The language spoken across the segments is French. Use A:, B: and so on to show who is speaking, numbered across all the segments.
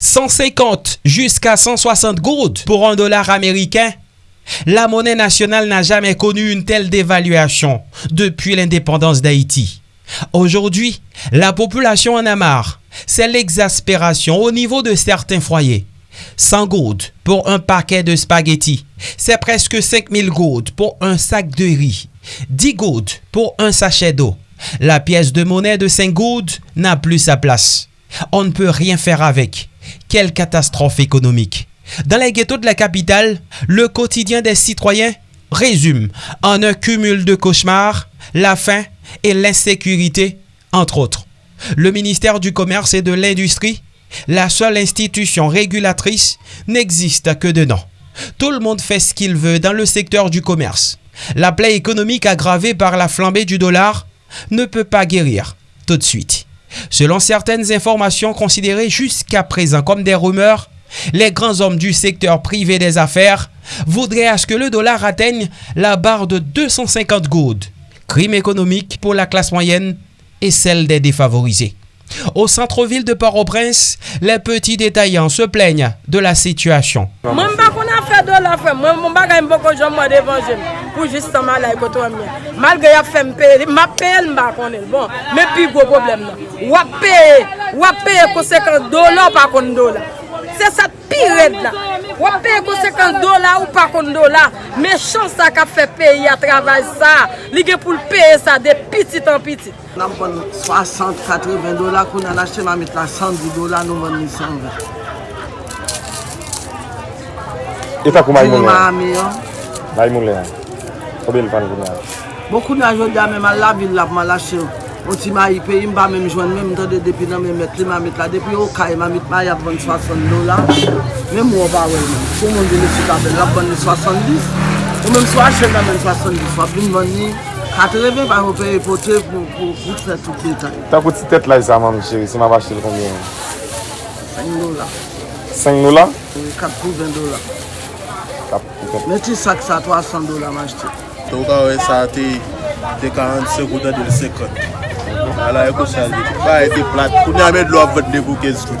A: 150 jusqu'à 160 gouttes pour un dollar américain. La monnaie nationale n'a jamais connu une telle dévaluation depuis l'indépendance d'Haïti. Aujourd'hui, la population en a marre. C'est l'exaspération au niveau de certains foyers. 100 gouttes pour un paquet de spaghettis. C'est presque 5000 gouttes pour un sac de riz. 10 gouttes pour un sachet d'eau. La pièce de monnaie de 5 gouttes n'a plus sa place. On ne peut rien faire avec. Quelle catastrophe économique. Dans les ghettos de la capitale, le quotidien des citoyens résume en un cumul de cauchemars, la faim et l'insécurité, entre autres. Le ministère du Commerce et de l'Industrie, la seule institution régulatrice, n'existe que de nom. Tout le monde fait ce qu'il veut dans le secteur du commerce. La plaie économique aggravée par la flambée du dollar ne peut pas guérir tout de suite. Selon certaines informations considérées jusqu'à présent comme des rumeurs, les grands hommes du secteur privé des affaires voudraient à ce que le dollar atteigne la barre de 250 gouttes. Crime économique pour la classe moyenne et celle des défavorisés. Au centre-ville de Port-au-Prince, les petits détaillants se plaignent de la situation.
B: pou jistan ma la ekoto a mwen. Malge yap fèm peye, ma peye l mba konen. Bon, men pi gwo problem nan. Wap peye, wap peye konsekant dolan pa kon dolan. Se sa pi red la. Wap peye konsekant dolan ou pa kon dolan. Me chan sa ka fè peye a travay sa. Lige pou l peye sa de pitit an pitit.
C: Nan pon 60, 80 dolan kon an achte ma met la 110 dolan nou ven 120.
D: E ta kou may moun
C: lè?
D: May moun lè an. Koube l fan
C: kounaj? Bon kounaj yo diya menman la vil la pman la chew. Oti ma ipe, imba menm jwen menm tade depi nan menm met li ma met la. Depi yo ka ima mit ma yap bon 60 dola. Menm waba wè menm. Kou moun di li sou tabel lap bon 70. Ou menm sou a chew nan menm 70. Wap bin bon ni 80 pa wopè epote pou kout fè tout detay.
D: Ta kouti tet la yi sa man mi chewi? Si ma va chew konbyen?
C: 5 dola.
D: 5 dola?
C: 4 pou 20 dola. Meti sak sa 300 dola ma jte.
E: So ou ka wè sa te te 40 sekoutan de 50. Ala e kousan li. Ba e te plat. Kou ni ame dlo ap vende pou 15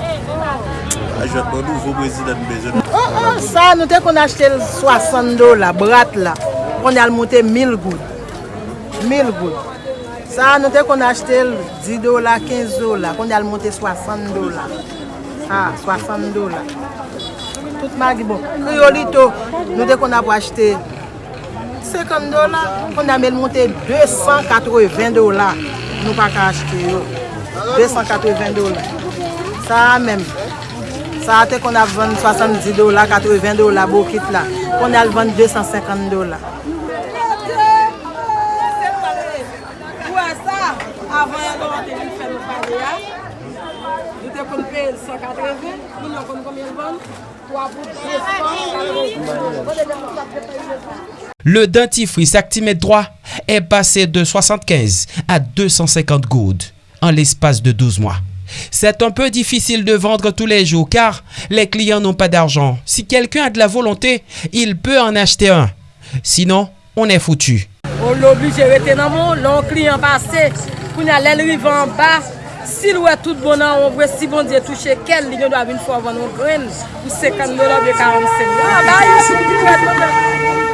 E: A Ajot nou nouvo prezident bezon.
B: Oh oh, sa nou te kon achete 60 do la, brat la. Kon al monte 1000 gout. 1000 gout. Sa nou te kon achete 10 do la, 15 do la. Kon al monte 60 do la. Ha, 60 do la. Tout magi bon. Kriolito, nou te kon ap achete 50 dola, kon amel monte 280 dola. Nou pa ka achete yo. 280 dola. Sa men. Sa ate kon avvan 70 dola, 80 dola, bo kit la. Kon alvan 250 dola.
A: Le dentifrice Actimètre droit est passé de 75 à 250 gouttes en l'espace de 12 mois. C'est un peu difficile de vendre tous les jours car les clients n'ont pas d'argent. Si quelqu'un a de la volonté, il peut en acheter un. Sinon, on est foutu.
B: On l'oblige moun, lon kliyan pase, pou na lèl rive an si lwè tout bonan, on vwe si bon diye touche kel, li gen do avin fwa van nou gren, pou 50 dola, be 45 dola. Ba yi,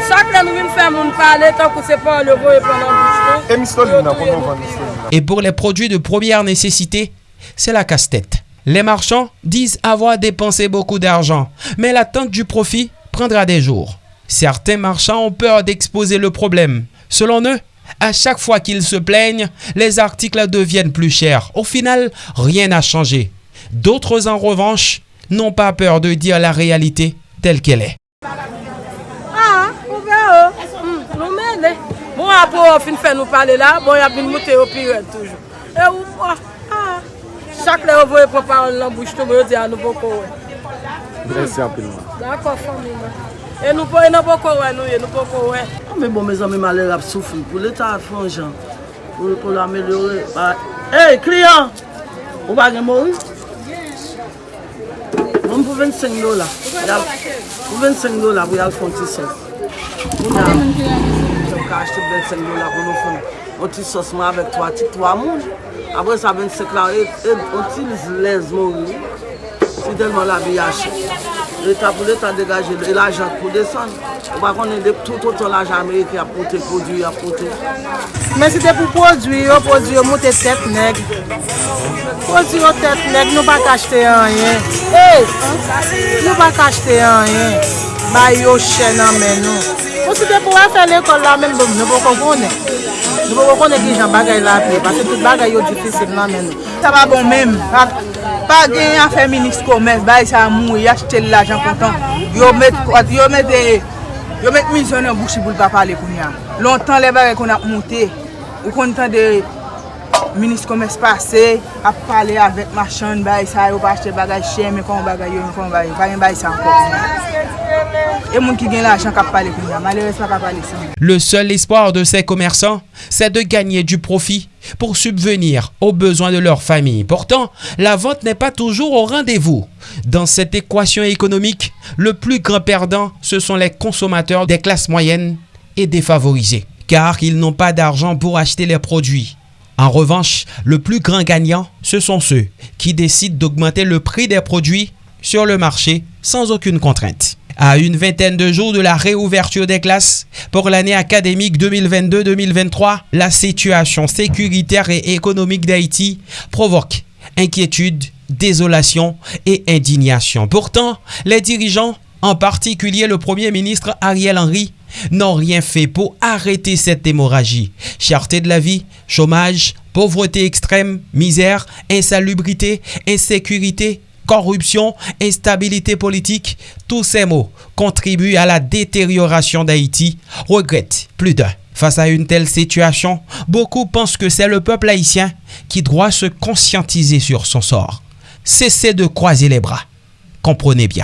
B: chak lè nou vin fè moun pale, tan kou se pa le vo pran nan bouche.
D: E mistol di nan, konon van mistol di nan?
A: Et pour les produits de première nécessité, c'est la casse-tête. Les marchands disent avoir dépensé beaucoup d'argent, mais l'attente du profit prendra des jours. Certains marchands ont peur d'exposer le problème. Selon eux, à chaque fois qu'ils se plaignent, les articles deviennent plus chers. Au final, rien n'a changé. D'autres, en revanche, n'ont pas peur de dire la réalité telle qu'elle est.
B: Ah, ou nou men le. Bon apou fin fè nou pale la, bon yap bin moute yo piret toujou. E ou ah, chak le yo voye pou parol nan bouche tou, yo di an nou poko we.
D: Mersi anpil man.
B: D'akon fami man. E nou pou, e nou pou kowe nou ye, nou pou kowe.
C: Ah, A me bon me zan mi male rap soufri pou l'Etat jan. Pou pou l'amelore. Hey, kliyan! Ou bagen mori? Mwen pou 25 dola. Pou 25 dola pou yal fon ti sos. Mwen nan, mwen ka achete 25 dola pou nou fon. O ti sos mwen avek 3 ti 3 moun. Apre sa 25 la, e, e, o ti lez mori. Si denman la bi achete. l'Etat pou l'Etat degaje, l'ajan pou desan. Ou pa konen de toutoton l'ajan Amerike apote, prodwi apote.
B: Men si te pou prodwi yo, prodwi yo mouti tet neg. Prodwi yo tet neg, nou pa kachte anyen. Hey! Nou pa kachte anyen. Bay yo chen anmen nou. Ou si te pou a fe l'ekol la men, nou pou kon konen. Nou pou kon konen ki jan bagay la pe, pase tout bagay yo difisil nan men nou.
F: Ta ba bon men. pa gen yon fè minis komers, bay sa mou, yache tel l'ajan kontan, yo met, yo met, yo met misyon yon bouchi pou l'pa pale koun ya. Lontan le bagay kon ap monte, ou kon tan de
A: Le seul espoir de ces commerçants, c'est de gagner du profit pour subvenir aux besoins de leur famille. Pourtant, la vente n'est pas toujours au rendez-vous. Dans cette équation économique, le plus grand perdant, ce sont les consommateurs des classes moyennes et défavorisés, car ils n'ont pas d'argent pour acheter les produits. En revanche, le plus grand gagnant, ce sont ceux qui décident d'augmenter le prix des produits sur le marché sans aucune contrainte. À une vingtaine de jours de la réouverture des classes pour l'année académique 2022-2023, la situation sécuritaire et économique d'Haïti provoque inquiétude, désolation et indignation. Pourtant, les dirigeants, en particulier le Premier ministre Ariel Henry, n'ont rien fait pour arrêter cette hémorragie. Cherté de la vie, chômage, pauvreté extrême, misère, insalubrité, insécurité, corruption, instabilité politique, tous ces mots contribuent à la détérioration d'Haïti, regrette plus d'un. Face à une telle situation, beaucoup pensent que c'est le peuple haïtien qui doit se conscientiser sur son sort. Cessez de croiser les bras. Comprenez bien.